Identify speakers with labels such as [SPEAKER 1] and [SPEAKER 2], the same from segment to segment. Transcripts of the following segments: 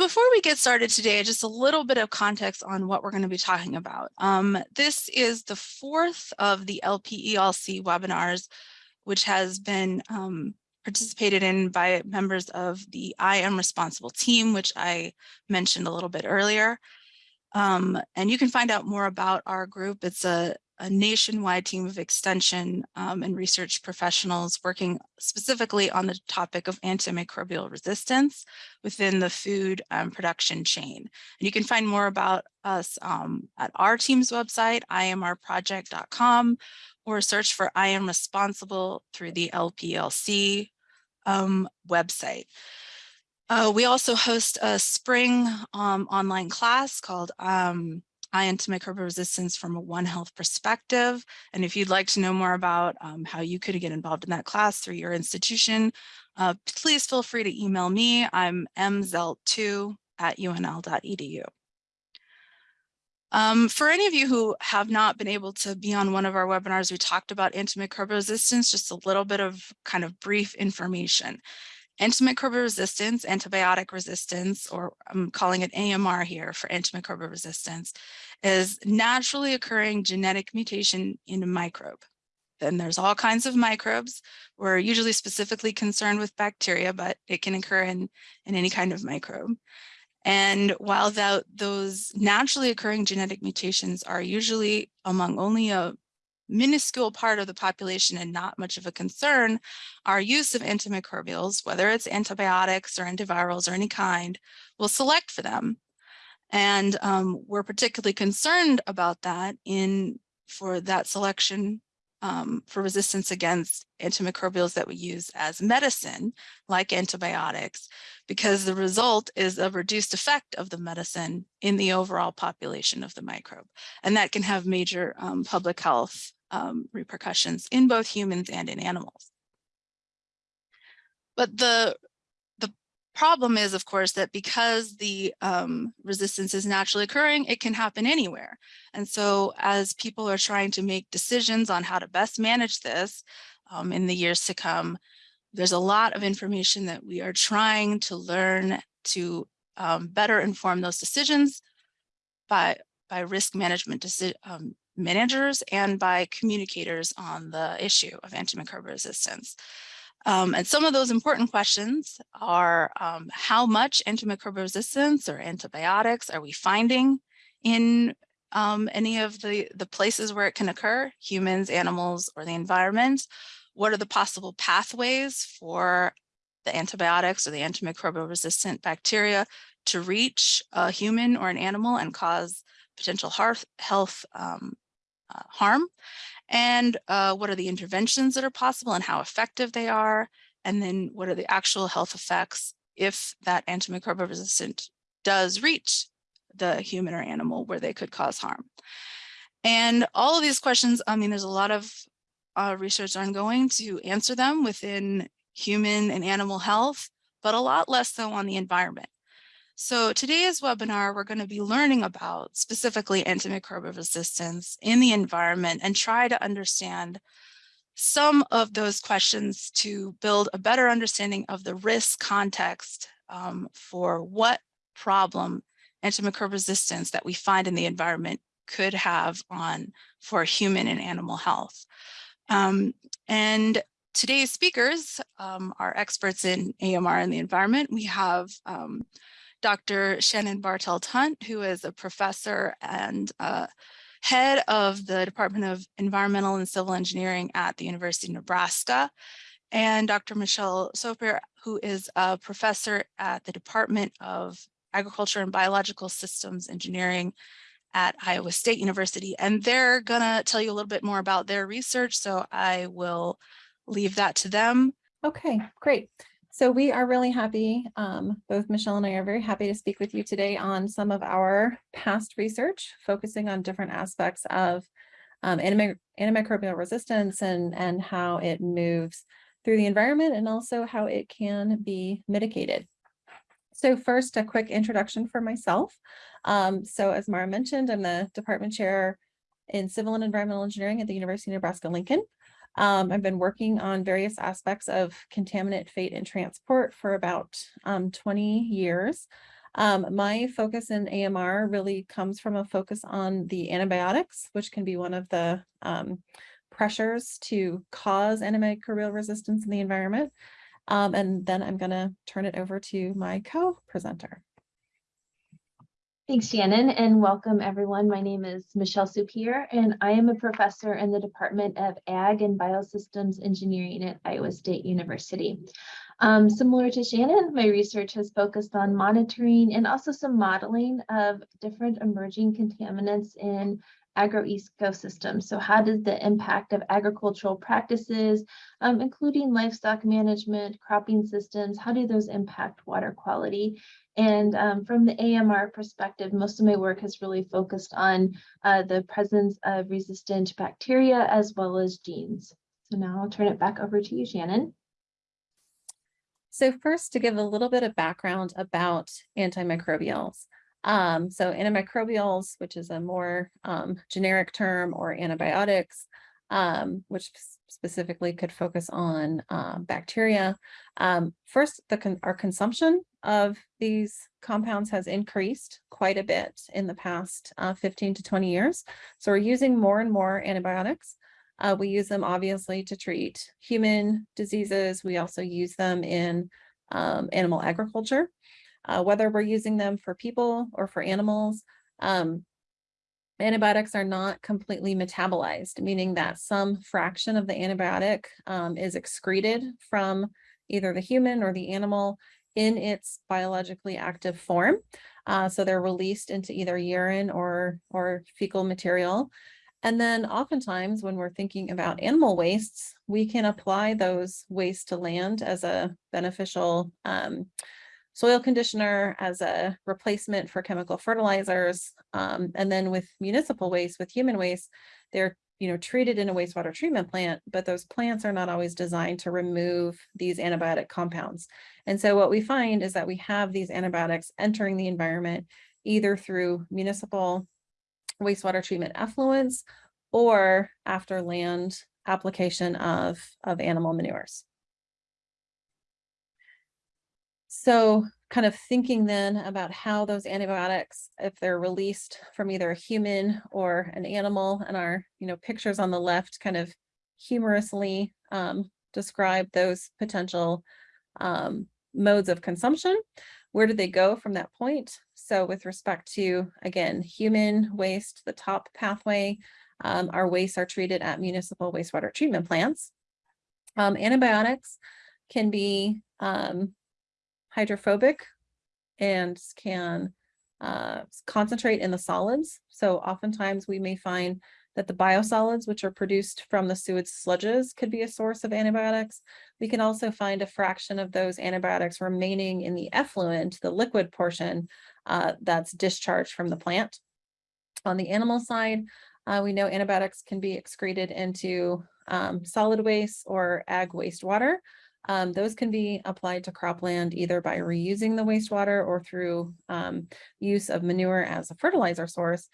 [SPEAKER 1] before we get started today, just a little bit of context on what we're going to be talking about. Um, this is the fourth of the LPELC webinars, which has been um, participated in by members of the I Am Responsible team, which I mentioned a little bit earlier. Um, and you can find out more about our group. It's a, a nationwide team of extension um, and research professionals working specifically on the topic of antimicrobial resistance within the food um, production chain. And you can find more about us um, at our team's website, imrproject.com, or search for I am responsible through the LPLC um, website. Uh, we also host a spring um, online class called um, Antimicrobial Resistance from a One Health Perspective. And if you'd like to know more about um, how you could get involved in that class through your institution, uh, please feel free to email me. I'm mzelt2 at unl.edu. Um, for any of you who have not been able to be on one of our webinars, we talked about antimicrobial resistance, just a little bit of kind of brief information. Antimicrobial resistance, antibiotic resistance, or I'm calling it AMR here for antimicrobial resistance, is naturally occurring genetic mutation in a microbe. Then there's all kinds of microbes. We're usually specifically concerned with bacteria, but it can occur in, in any kind of microbe. And while that, those naturally occurring genetic mutations are usually among only a minuscule part of the population and not much of a concern, our use of antimicrobials, whether it's antibiotics or antivirals or any kind, will select for them. And um, we're particularly concerned about that in for that selection um, for resistance against antimicrobials that we use as medicine, like antibiotics, because the result is a reduced effect of the medicine in the overall population of the microbe. And that can have major um, public health um, repercussions in both humans and in animals. But the the problem is, of course, that because the um, resistance is naturally occurring, it can happen anywhere. And so as people are trying to make decisions on how to best manage this um, in the years to come, there's a lot of information that we are trying to learn to um, better inform those decisions by, by risk management um, managers and by communicators on the issue of antimicrobial resistance. Um, and some of those important questions are um, how much antimicrobial resistance or antibiotics are we finding in um, any of the, the places where it can occur, humans, animals, or the environment? What are the possible pathways for the antibiotics or the antimicrobial resistant bacteria to reach a human or an animal and cause potential health, health um, uh, harm? and uh, what are the interventions that are possible and how effective they are, and then what are the actual health effects if that antimicrobial resistant does reach the human or animal where they could cause harm. And all of these questions, I mean, there's a lot of uh, research ongoing to answer them within human and animal health, but a lot less so on the environment. So today's webinar, we're going to be learning about specifically antimicrobial resistance in the environment and try to understand some of those questions to build a better understanding of the risk context um, for what problem antimicrobial resistance that we find in the environment could have on for human and animal health. Um, and today's speakers um, are experts in AMR and the environment. We have um, Dr. Shannon Bartelt Hunt, who is a professor and uh, head of the Department of Environmental and Civil Engineering at the University of Nebraska, and Dr. Michelle Soupir, who is a professor at the Department of Agriculture and Biological Systems Engineering at Iowa State University. And they're gonna tell you a little bit more about their research, so I will leave that to them.
[SPEAKER 2] Okay, great. So we are really happy, um, both Michelle and I are very happy to speak with you today on some of our past research, focusing on different aspects of um, antimicrobial resistance and, and how it moves through the environment and also how it can be mitigated. So first, a quick introduction for myself. Um, so as Mara mentioned, I'm the department chair in civil and environmental engineering at the University of Nebraska-Lincoln. Um, I've been working on various aspects of contaminant fate and transport for about um, 20 years. Um, my focus in AMR really comes from a focus on the antibiotics, which can be one of the um, pressures to cause antimicrobial resistance in the environment. Um, and then I'm going to turn it over to my co-presenter.
[SPEAKER 3] Thanks, Shannon, and welcome everyone. My name is Michelle Soupir, and I am a professor in the Department of Ag and Biosystems Engineering at Iowa State University. Um, similar to Shannon, my research has focused on monitoring and also some modeling of different emerging contaminants in agroecosystems. So how does the impact of agricultural practices, um, including livestock management, cropping systems, how do those impact water quality? And um, from the AMR perspective, most of my work has really focused on uh, the presence of resistant bacteria as well as genes. So now I'll turn it back over to you, Shannon.
[SPEAKER 2] So first to give a little bit of background about antimicrobials. Um, so antimicrobials, which is a more um, generic term, or antibiotics, um, which specifically could focus on uh, bacteria. Um, first, the con our consumption of these compounds has increased quite a bit in the past uh, 15 to 20 years. So we're using more and more antibiotics. Uh, we use them obviously to treat human diseases. We also use them in um, animal agriculture uh, whether we're using them for people or for animals. Um, antibiotics are not completely metabolized, meaning that some fraction of the antibiotic um, is excreted from either the human or the animal in its biologically active form. Uh, so they're released into either urine or, or fecal material. And then oftentimes when we're thinking about animal wastes, we can apply those wastes to land as a beneficial um, soil conditioner as a replacement for chemical fertilizers. Um, and then with municipal waste, with human waste, they're you know, treated in a wastewater treatment plant, but those plants are not always designed to remove these antibiotic compounds. And so what we find is that we have these antibiotics entering the environment either through municipal wastewater treatment effluents or after land application of, of animal manures. So kind of thinking then about how those antibiotics, if they're released from either a human or an animal and our, you know, pictures on the left kind of humorously um, describe those potential um, modes of consumption. Where do they go from that point? So with respect to, again, human waste, the top pathway, um, our wastes are treated at municipal wastewater treatment plants. Um, antibiotics can be um, hydrophobic and can uh, concentrate in the solids. So oftentimes we may find that the biosolids, which are produced from the sewage sludges, could be a source of antibiotics. We can also find a fraction of those antibiotics remaining in the effluent, the liquid portion uh, that's discharged from the plant. On the animal side, uh, we know antibiotics can be excreted into um, solid waste or ag wastewater. Um, those can be applied to cropland either by reusing the wastewater or through um, use of manure as a fertilizer source.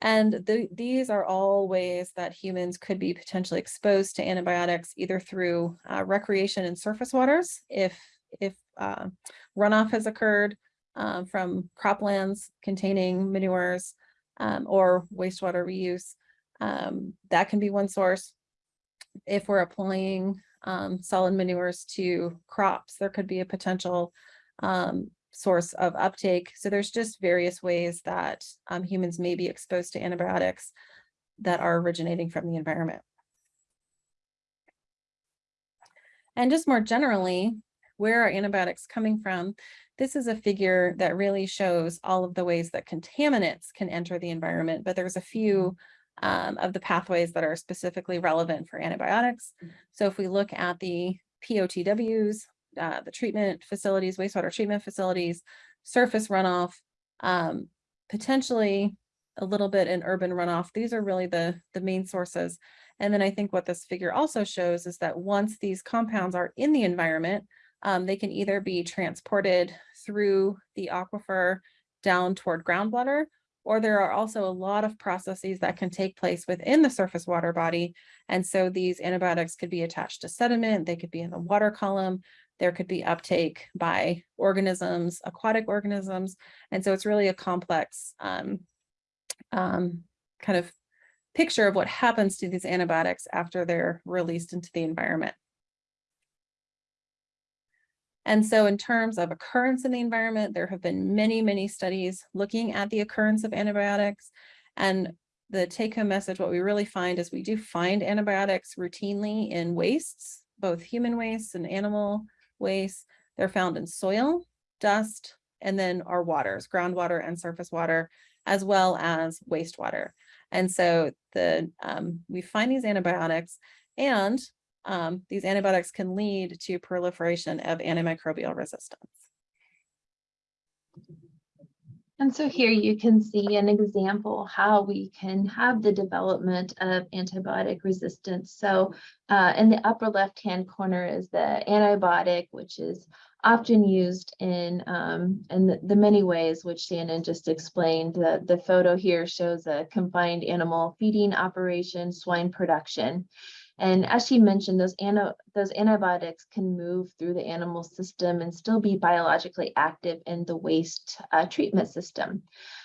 [SPEAKER 2] And the, these are all ways that humans could be potentially exposed to antibiotics either through uh, recreation and surface waters if, if uh, runoff has occurred uh, from croplands containing manures um, or wastewater reuse. Um, that can be one source. If we're applying um, solid manures to crops, there could be a potential um, source of uptake. So there's just various ways that um, humans may be exposed to antibiotics that are originating from the environment. And just more generally, where are antibiotics coming from? This is a figure that really shows all of the ways that contaminants can enter the environment, but there's a few um, of the pathways that are specifically relevant for antibiotics. Mm. So if we look at the POTWs, uh, the treatment facilities, wastewater treatment facilities, surface runoff, um, potentially a little bit in urban runoff. These are really the, the main sources. And then I think what this figure also shows is that once these compounds are in the environment, um, they can either be transported through the aquifer down toward groundwater, or there are also a lot of processes that can take place within the surface water body. And so these antibiotics could be attached to sediment, they could be in the water column, There could be uptake by organisms, aquatic organisms. And so it's really a complex um, um, kind of picture of what happens to these antibiotics after they're released into the environment. And so in terms of occurrence in the environment, there have been many, many studies looking at the occurrence of antibiotics. And the take home message, what we really find is we do find antibiotics routinely in wastes, both human wastes and animal wastes. They're found in soil, dust, and then our waters, groundwater and surface water, as well as wastewater. And so the um, we find these antibiotics and um, these antibiotics can lead to proliferation of antimicrobial resistance.
[SPEAKER 3] And so here you can see an example how we can have the development of antibiotic resistance. So uh, in the upper left-hand corner is the antibiotic, which is often used in um, in the, the, many ways which Shannon just explained. The, the photo here shows a confined animal feeding operation, swine production. And as she mentioned, those, those antibiotics can move through the animal system and still be biologically active in the waste uh, treatment system.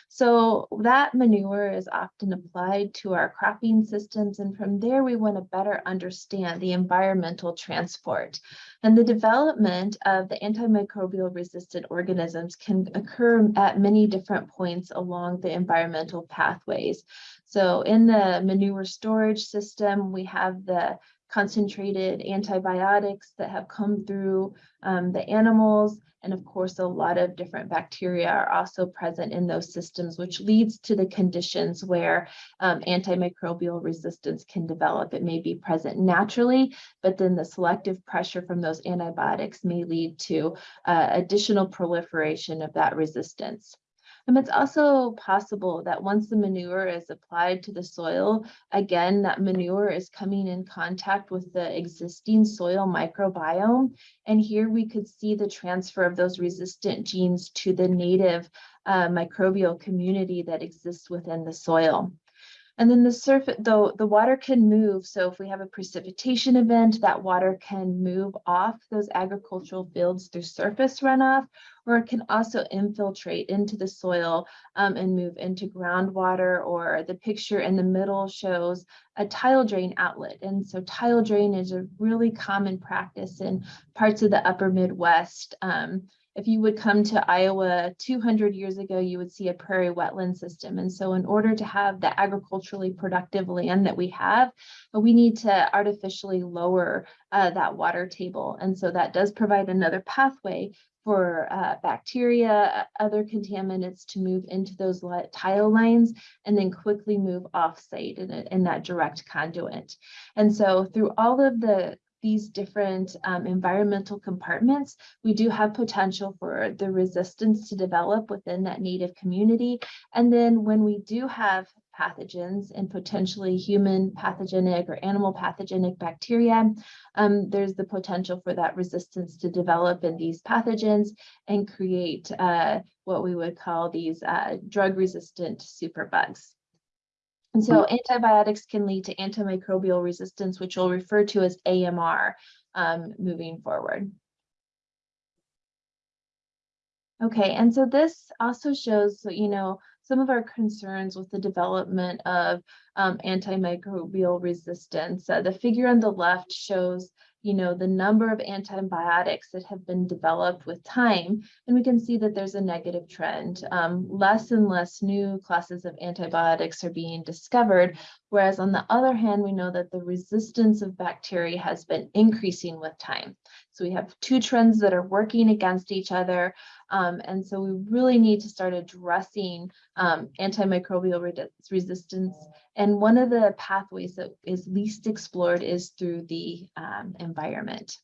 [SPEAKER 3] So that manure is often applied to our cropping systems. And from there, we want to better understand the environmental transport. And the development of the antimicrobial resistant organisms can occur at many different points along the environmental pathways. So in the manure storage system, we have the concentrated antibiotics that have come through um, the animals. And of course, a lot of different bacteria are also present in those systems, which leads to the conditions where um, antimicrobial resistance can develop. It may be present naturally, but then the selective pressure from those antibiotics may lead to uh, additional proliferation of that resistance. And it's also possible that once the manure is applied to the soil, again, that manure is coming in contact with the existing soil microbiome. And here we could see the transfer of those resistant genes to the native uh, microbial community that exists within the soil. And then the surface, though the water can move. So if we have a precipitation event, that water can move off those agricultural fields through surface runoff, or it can also infiltrate into the soil um, and move into groundwater. Or the picture in the middle shows a tile drain outlet. And so tile drain is a really common practice in parts of the upper Midwest. Um, if you would come to Iowa 200 years ago, you would see a prairie wetland system. And so in order to have the agriculturally productive land that we have, we need to artificially lower uh, that water table. And so that does provide another pathway for uh, bacteria, other contaminants to move into those tile lines and then quickly move off site in, a, in that direct conduit. And so through all of the these different um, environmental compartments, we do have potential for the resistance to develop within that native community. And then when we do have pathogens and potentially human pathogenic or animal pathogenic bacteria, um, there's the potential for that resistance to develop in these pathogens and create uh, what we would call these uh, drug resistant superbugs. And so antibiotics can lead to antimicrobial resistance, which we'll refer to as AMR um, moving forward. Okay, and so this also shows, you know, some of our concerns with the development of um, antimicrobial resistance. Uh, the figure on the left shows you know, the number of antibiotics that have been developed with time, and we can see that there's a negative trend. Um, less and less new classes of antibiotics are being discovered, whereas on the other hand, we know that the resistance of bacteria has been increasing with time. So we have two trends that are working against each other. Um, and so we really need to start addressing um, antimicrobial re resistance. And one of the pathways that is least explored is through the um, environment.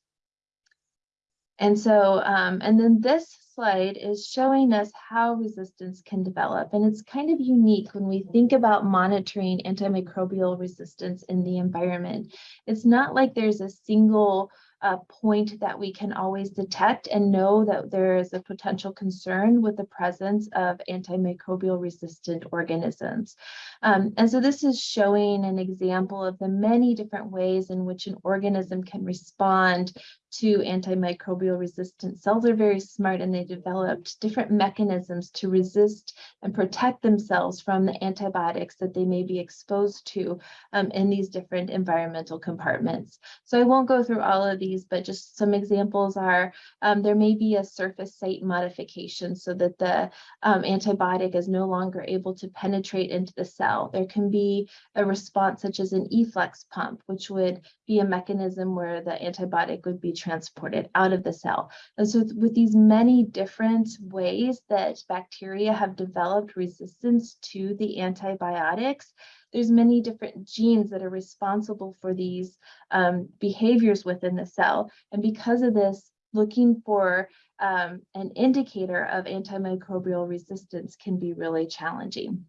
[SPEAKER 3] And so, um, and then this slide is showing us how resistance can develop. And it's kind of unique when we think about monitoring antimicrobial resistance in the environment. It's not like there's a single a point that we can always detect and know that there is a potential concern with the presence of antimicrobial resistant organisms. Um, and so this is showing an example of the many different ways in which an organism can respond to antimicrobial resistant cells are very smart and they developed different mechanisms to resist and protect themselves from the antibiotics that they may be exposed to um, in these different environmental compartments. So I won't go through all of these, but just some examples are um, there may be a surface site modification so that the um, antibiotic is no longer able to penetrate into the cell. There can be a response such as an efflux pump, which would be a mechanism where the antibiotic would be transported out of the cell. And so with these many different ways that bacteria have developed resistance to the antibiotics, there's many different genes that are responsible for these um, behaviors within the cell. And because of this, looking for um, an indicator of antimicrobial resistance can be really challenging.